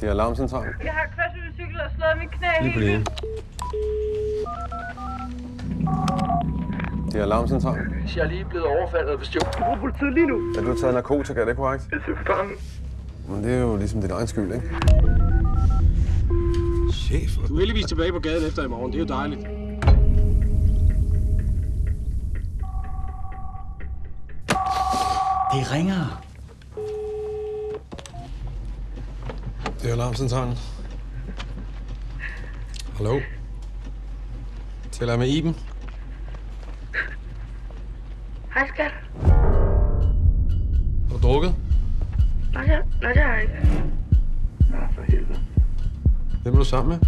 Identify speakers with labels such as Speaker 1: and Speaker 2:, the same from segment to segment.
Speaker 1: Det er alarmcentral.
Speaker 2: Jeg har kørt ud cykel og slået mit knæ
Speaker 1: Lige på linjen. Det er alarmcentral.
Speaker 3: Jeg er lige blevet overfaldet og bestjålet. Du politiet lige nu.
Speaker 1: Er du taget narkotika, er det korrekt?
Speaker 3: Jeg er bange.
Speaker 1: Men det er jo ligesom din egen skyld, ikke?
Speaker 4: Chef.
Speaker 5: Du er heldigvis tilbage på gaden efter i morgen. Det er jo dejligt.
Speaker 4: Det ringer.
Speaker 1: Det er alarmcentralen. Hallo? Taler med Iben?
Speaker 2: Hej, skat.
Speaker 1: Har du drukket?
Speaker 2: Nej, det, nej, det har jeg ikke.
Speaker 1: Hvem er du sammen med?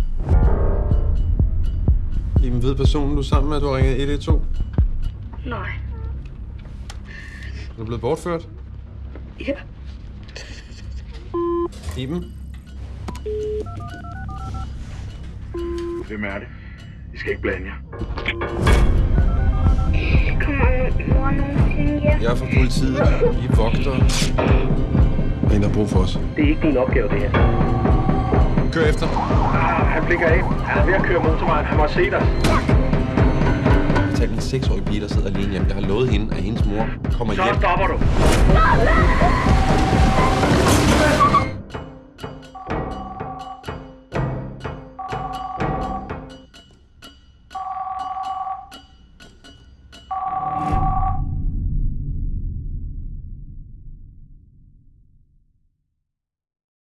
Speaker 1: Iben ved personen, du er sammen med, du har ringet 112.
Speaker 2: Nej.
Speaker 1: Er du blevet bortført?
Speaker 2: Ja.
Speaker 1: Iben?
Speaker 3: Hvem er det? I skal ikke blande jer.
Speaker 2: Kommer mor nogensinde hjem?
Speaker 1: Jeg er fra politiet. Vi er vogtere. Der er en, der har brug for os.
Speaker 3: Det er ikke din opgave, det her.
Speaker 1: Kør efter.
Speaker 3: Ah, han blikker af. Han er ved at køre motorvejen. Han må se dig.
Speaker 1: Jeg tager en 6-årig pige, der sidder alene hjemme. Jeg har lovet hende, at hendes mor kommer
Speaker 3: Så
Speaker 1: hjem.
Speaker 3: stopper du.